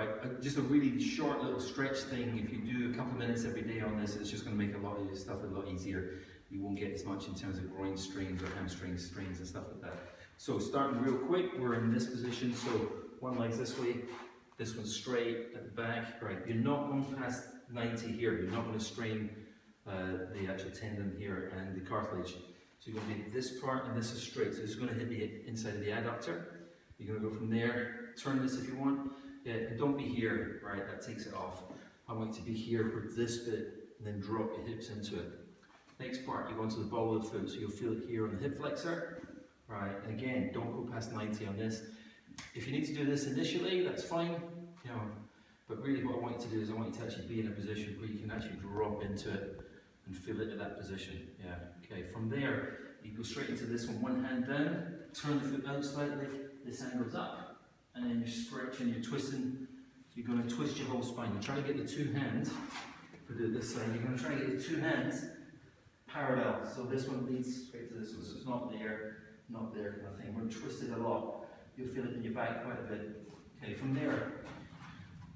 right? Uh, Just a really short little stretch thing. If you do a couple of minutes every day on this, it's just going to make a lot of your stuff a lot easier. You won't get as much in terms of groin strains or hamstring strains and stuff like that. So starting real quick, we're in this position. So one leg's this way, this one's straight at the back. Right, you're not going past 90 here. You're not going to strain uh, the actual tendon here and the cartilage. So you're going to be this part and this is straight. So it's going to hit the inside of the adductor. You're going to go from there, turn this if you want. Yeah, don't be here, right? That takes it off. I want you to be here for this bit and then drop your hips into it. Next part, you go into the ball of the foot, so you'll feel it here on the hip flexor. Right, and again, don't go past 90 on this. If you need to do this initially, that's fine, you know, but really what I want you to do is I want you to actually be in a position where you can actually drop into it and feel it in that position. Yeah, okay. From there, you go straight into this one, one hand down, turn the foot out slightly, this hand goes up, and then you're stretching, you're twisting. You're going to twist your whole spine. You're trying to get the two hands, do it this side, you're going to try to get the two hands parallel. So this one leads straight to this one, so it's not there, not there kind of thing. We're twisted a lot. You'll feel it in your back quite a bit. Okay, from there,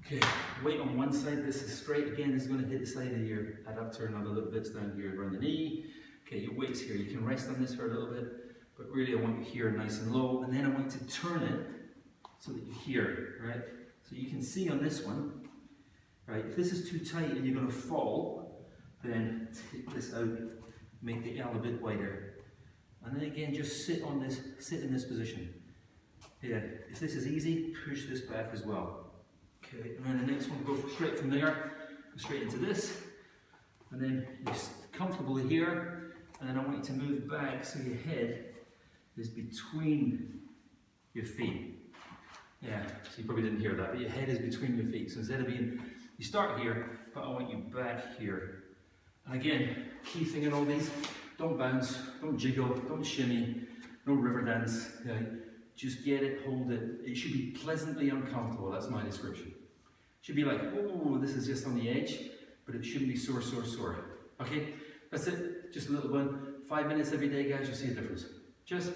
okay, weight on one side, this is straight. Again, this is going to hit the side of your adductor and other little bits down here around the knee. Okay, your weight's here. You can rest on this for a little bit, but really I want you here nice and low, and then I want you to turn it so that you hear here, right? So you can see on this one, right, if this is too tight and you're going to fall, then take this out, make the L a bit wider. And then again, just sit on this, sit in this position. Yeah, if this is easy, push this back as well. Okay, and then the next one, go straight from there, go straight into this. And then you're comfortable here, and then I want you to move back so your head is between your feet. Yeah, so you probably didn't hear that, but your head is between your feet. So instead of being, you start here, but I want you back here. And again, key thing in all these, don't bounce, don't jiggle, don't shimmy, no river dance. Okay? Just get it, hold it. It should be pleasantly uncomfortable, that's my description. It should be like, oh, this is just on the edge, but it shouldn't be sore, sore, sore. Okay, that's it, just a little one. Five minutes every day, guys, you'll see a difference. Just